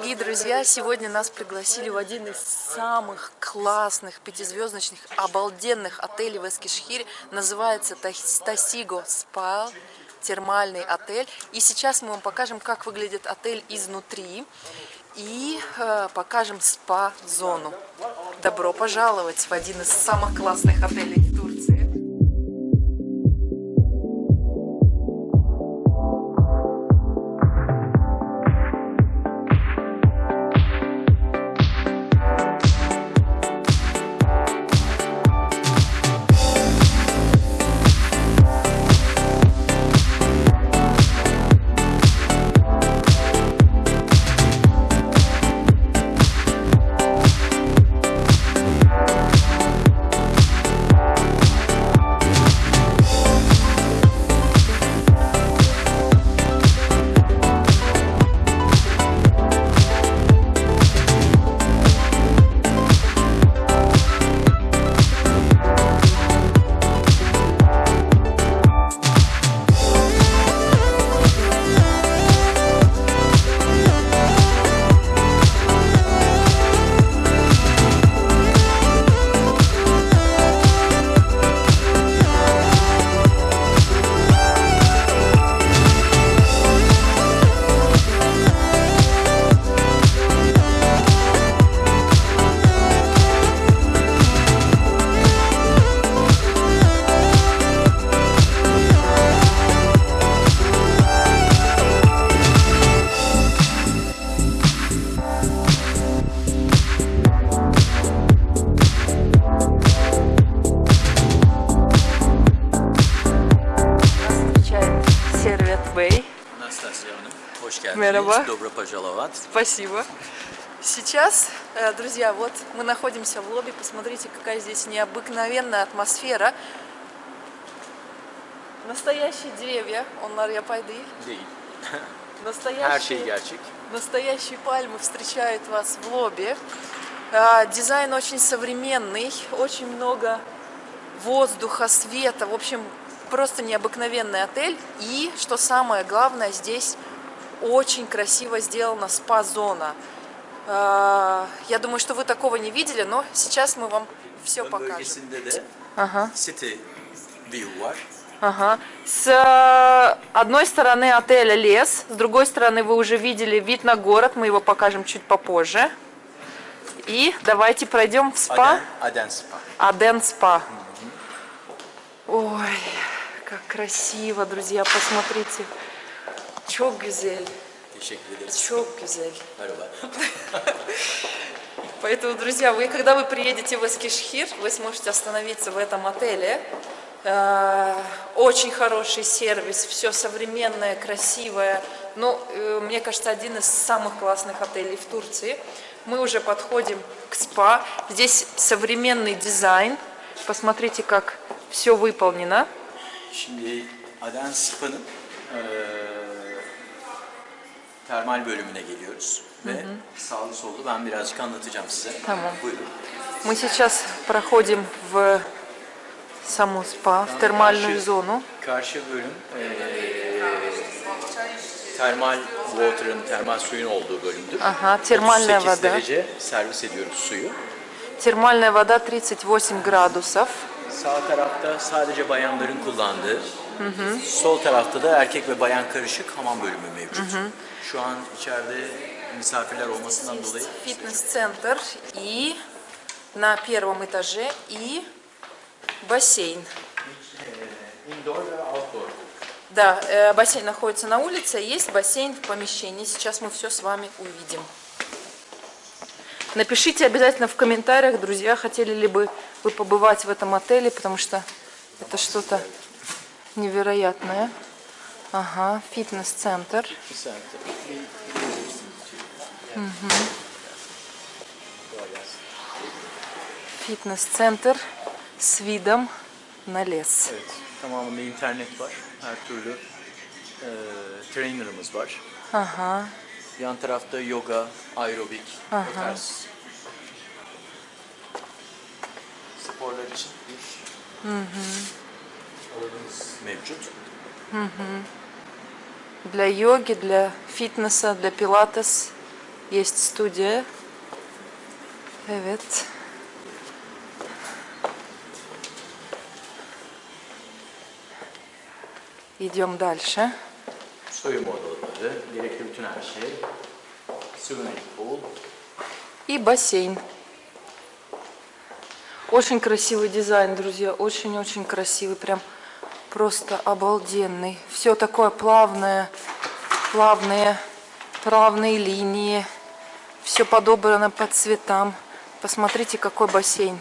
Дорогие друзья, сегодня нас пригласили в один из самых классных пятизвездочных, обалденных отелей в Эскишхире. Называется Тасиго Спа, термальный отель. И сейчас мы вам покажем, как выглядит отель изнутри. И э, покажем спа-зону. Добро пожаловать в один из самых классных отелей в Турции. Мераба. Добро пожаловать. Спасибо. Сейчас, э, друзья, вот мы находимся в лобби. Посмотрите, какая здесь необыкновенная атмосфера. Настоящие деревья. Onlar yapay değil. Değil. Настоящие, настоящие пальмы встречают вас в лобби. А, дизайн очень современный, очень много воздуха, света. В общем, просто необыкновенный отель. И, что самое главное, здесь очень красиво сделана спа-зона. А, я думаю, что вы такого не видели, но сейчас мы вам все покажем. Ага. Ага. С э, одной стороны отеля лес, с другой стороны вы уже видели вид на город, мы его покажем чуть попозже. И давайте пройдем в спа. Аден спа. Аден спа. Ой, как красиво, друзья, посмотрите. Çok güzel. Teşekkür ederiz. Çok güzel. Merhaba. Поэтому, друзья, вы, когда вы приедете в Эскишхир, вы сможете остановиться в этом отеле. Э, очень хороший сервис, все современное, красивое. Ну, э, мне кажется, один из самых классных отелей в Турции. Мы уже подходим к спа. Здесь современный дизайн. Посмотрите, как все выполнено. Şimdi Aden Spa'nın termal bölümüne geliyoruz. Ve sağlı sollu ben birazcık anlatacağım size. Tamam. Buyurun. Мы сейчас проходим в саму спа, в термальную Karşı- зону. Karşı bölüm eee termal water'ın, termal suyun olduğu bölümdür. Aha, termalная 38 вода. derece servis ediyoruz suyu. Термальная вода 38 градусов. Sağ tarafta sadece bayanların kullandığı, sol tarafta da erkek ve bayan karışık hamam bölümü mevcut. Şu an içeride misafirler olmasından dolayı Фитнес-центр и на первом этаже и бассейн. indoor ve outdoor. Да, э, бассейн находится на улице, есть бассейн в помещении. Сейчас мы все с вами увидим. Напишите обязательно в комментариях, друзья, хотели ли бы вы побывать в этом отеле, потому что это что-то невероятное. Ага, фитнес-центр. Фитнес-центр с видом на лес. Evet, tamamında internet var. Her türlü eee trainer'ımız var. Ага, Yan tarafta yoga, aerobik, o tarz sporlar için bir alanımız mevcut. для йоги, для фитнеса, для пилатес. есть студия. Evet. Идем дальше. Soyunma odaları, gerekli bütün her şey. Swimming pool. И бассейн. Очень красивый дизайн, друзья. Очень-очень красивый. Прям просто обалденный. Все такое плавное, плавные, плавные линии. Все подобрано по цветам. Посмотрите, какой бассейн.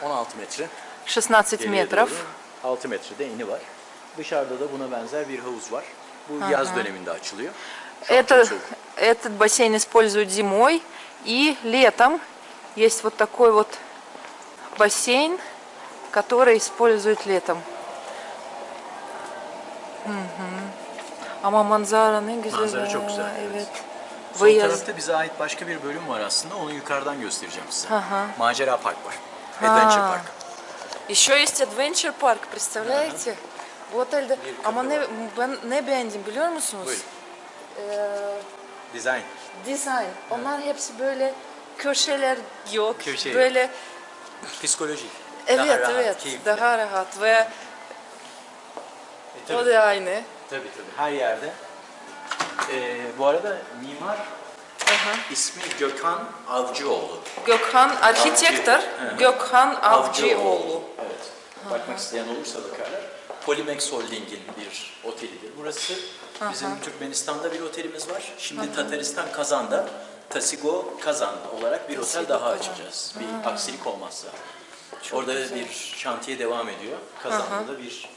16 metre. 16 geriye метров. doğru. 6 metrede eni var. Dışarıda da buna benzer bir havuz var. Bu yaz döneminde açılıyor. Şu Это, этот бассейн используют зимой и летом. Есть вот такой вот бассейн, который используют летом. Мгм. Ama manzara ne güzel. Manzara çok ya, güzel, evet. Evet. Sol Выезд. tarafta bize ait başka bir bölüm var aslında. Onu yukarıdan göstereceğim size. Hı hı. Macera Park var. Adventure Ha. Park. Еще есть Adventure Park, представляете? Bu otelde ama ne ben ne beğendim biliyor musunuz? Ee, Design. design. Onlar hepsi böyle köşeler yok. Köşe böyle Psikoloji. evet Daha rahat, evet keyifli. daha rahat ve E, o da aynı. tabii tabii. Her yerde. Ee, bu arada mimar ismi Gökhan Avcıoğlu. Gökhan architector Hı. Gökhan Avcıoğlu. Evet. Bakmak isteyen olursa bakarlar. Polimex Holding'in bir otelidir. Burası bizim Türkmenistan'da bir otelimiz var. Şimdi Tataristan Kazan'da Tasigo Kazan olarak bir otel daha açacağız. Bir aksilik olmazsa. Orada bir şantiye devam ediyor. Kazan'da da bir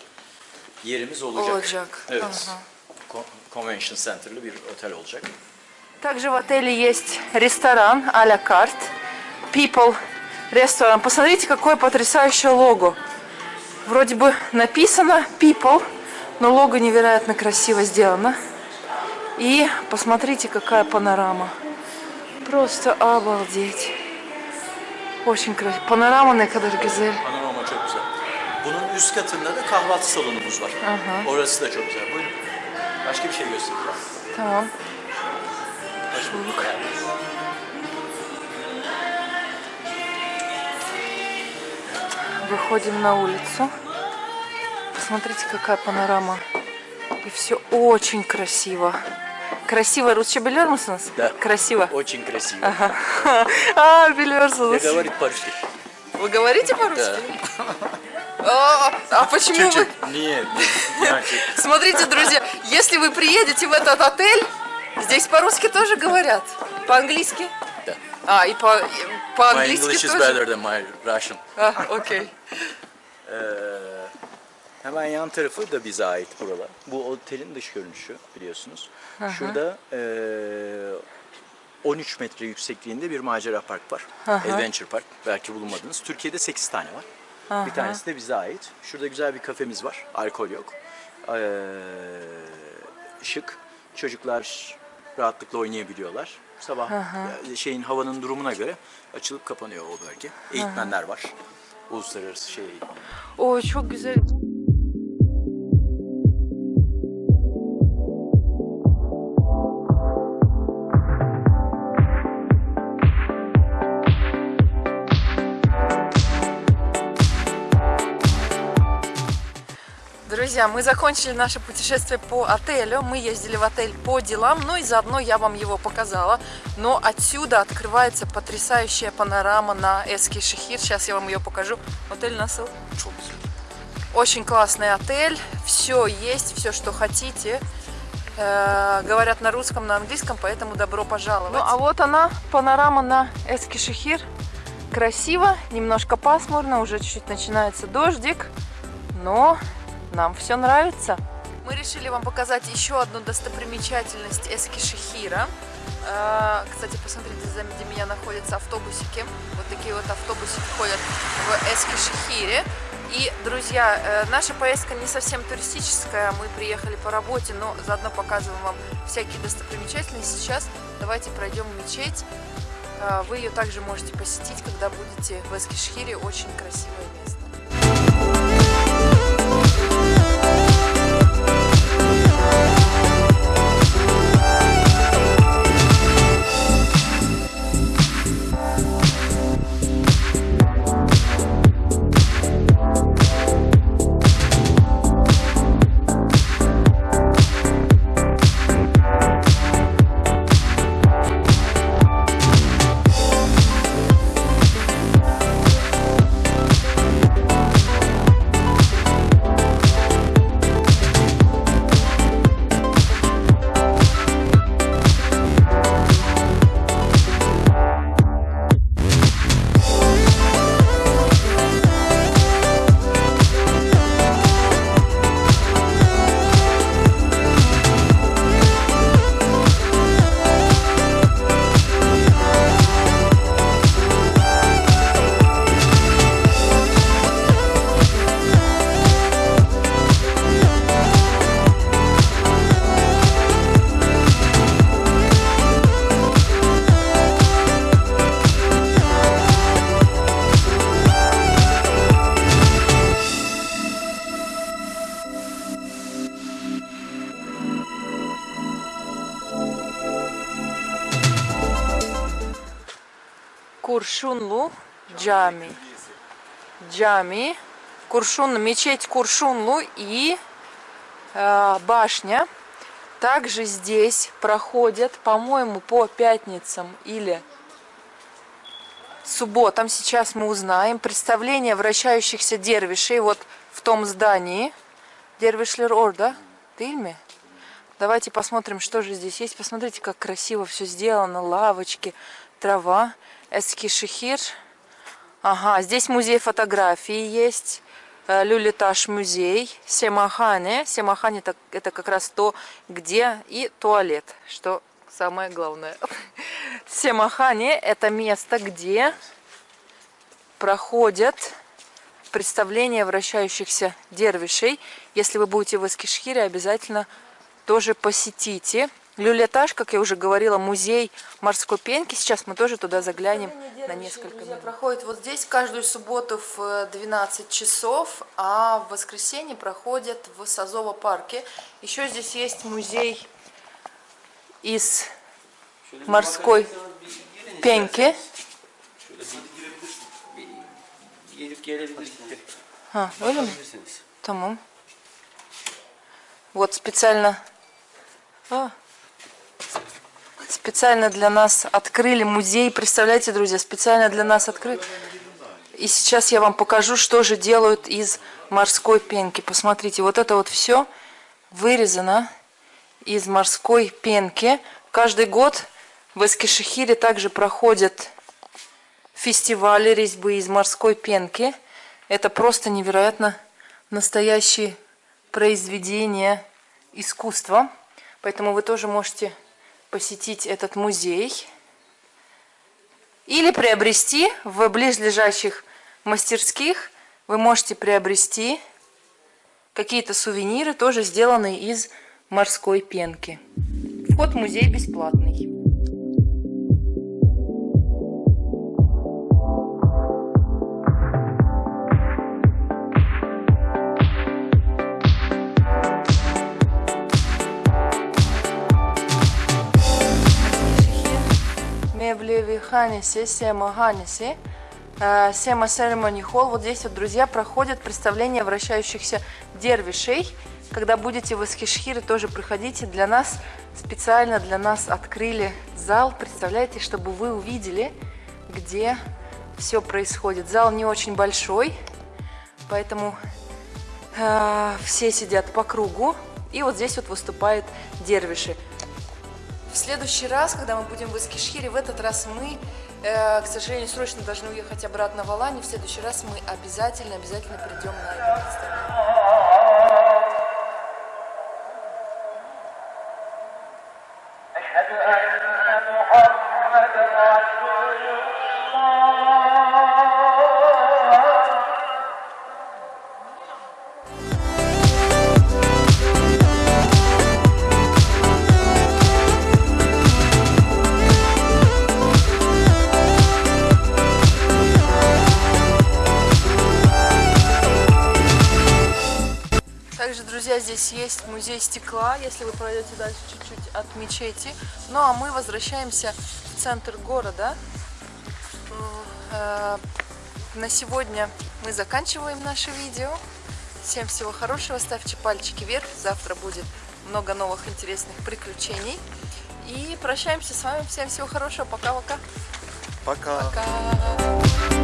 yerimiz olacak. Olacak. Evet. Aha. Con- Convention Center'lı bir otel olacak. Также в отеле есть ресторан а-ля карт. People ресторан. Посмотрите, какое потрясающее лого. Вроде бы написано People, но лого невероятно красиво сделано. И посмотрите, какая панорама. Просто обалдеть. Очень красиво. Панорама ne kadar güzel. Panorama çok güzel. Bunun üst katında da kahvaltı salonumuz var. Orası da çok güzel. Buyurun. Başka bir şey göstereceğim. Tamam. Hoş bulduk. Выходим на улицу. Посмотрите, какая панорама. И все очень красиво. Красиво. Biliyor musunuz? Да. Красиво. Очень красиво. А, Я biliyorsunuz. говорит по-русски. Вы говорите по-русски? А, а почему вы... Нет, нет. Смотрите, друзья, если вы приедете в этот отель, здесь по-русски тоже говорят. По-английски? Да. А, и по- My по-английски English is тоже? better than my Russian. А, окей. Ee, hemen yan tarafı da bize ait buralar. Bu otelin dış görünüşü biliyorsunuz. Şurada eee 13 metre yüksekliğinde bir macera park var. Adventure Park. Belki bulunmadınız. Türkiye'de 8 tane var. Bir tanesi de bize ait. Şurada güzel bir kafemiz var. Alkol yok. Ee, şık. Çocuklar rahatlıkla oynayabiliyorlar. Sabah e, şeyin havanın durumuna göre açılıp kapanıyor o bölge. Eğitmenler var. Uluslararası şey eğitmenler. Ой, çok güzel. Друзья, мы закончили наше путешествие по отелю. Мы ездили в отель по делам, ну и заодно я вам его показала. Но отсюда открывается потрясающая панорама на Эски Шехир. Сейчас я вам ее покажу. Отель Насыл. Очень классный отель, все есть, все, что хотите. Э, говорят на русском, на английском, поэтому добро пожаловать. Ну а вот она, панорама на Эскишехир. Красиво, немножко пасмурно, уже чуть-чуть начинается дождик, но нам все нравится. Мы решили вам показать еще одну достопримечательность Эскишехира. Э, Кстати, посмотрите, сзади меня находятся автобусики. Вот такие вот автобусики ходят в Эскишехире. И, друзья, э, наша поездка не совсем туристическая, мы приехали по работе, но заодно показываем вам всякие достопримечательности. Сейчас давайте пройдем мечеть. Э, Вы ее также можете посетить, когда будете в Эскишхире. Очень красивое место. Джами. Джами. Куршун, мечеть Куршунлу и э, башня. Также здесь проходят, по-моему, по пятницам или субботам, сейчас мы узнаем, представление вращающихся дервишей вот в том здании. Дервишлер Орда. Ты Давайте посмотрим, что же здесь есть. Посмотрите, как красиво все сделано. Лавочки, трава. Эскишехир. Ага, здесь музей фотографии есть. Э, Люлиташ музей. Семахане. Семахане это, это как раз то, где и туалет, что самое главное. Семахане это место, где проходят представления вращающихся дервишей. Если вы будете в Эскишхире, обязательно тоже посетите. Люлетаж, как я уже говорила, музей морской пенки. Сейчас мы тоже туда заглянем на несколько минут. проходит вот здесь каждую субботу в 12 э, часов, а в воскресенье проходят в Сазово парке. Еще здесь есть музей из морской пенки. А? Tamam. Вот специально... А, специально для нас открыли музей. Представляете, друзья, специально для нас открыли. И сейчас я вам покажу, что же делают из морской пенки. Посмотрите, вот это вот все вырезано из морской пенки. Каждый год в Эскишехире также проходят фестивали резьбы из морской пенки. Это просто невероятно настоящие произведения искусства. Поэтому вы тоже можете посетить этот музей или приобрести в близлежащих мастерских. Вы можете приобрести какие-то сувениры, тоже сделанные из морской пенки. Вход в музей бесплатный. Мевлеви Ханиси, Сема Ханиси, э, Сема Ceremony Hall. Вот здесь вот, друзья, проходят представления вращающихся дервишей. Когда будете в Эскишхире, тоже приходите. Для нас, специально для нас открыли зал. Представляете, чтобы вы увидели, где все происходит. Зал не очень большой, поэтому э, все сидят по кругу. И вот здесь вот выступают дервиши. В следующий раз, когда мы будем в Искишхире, в этот раз мы, э, к сожалению, срочно должны уехать обратно в Аланию. В следующий раз мы обязательно, обязательно придем на это представление. Здесь есть музей стекла, если вы пройдете дальше чуть-чуть от мечети. Ну а мы возвращаемся в центр города. Э, на сегодня мы заканчиваем наше видео. Всем всего хорошего, ставьте пальчики вверх. Завтра будет много новых интересных приключений. И прощаемся с вами. Всем всего хорошего. Пока-пока. Пока. Пока.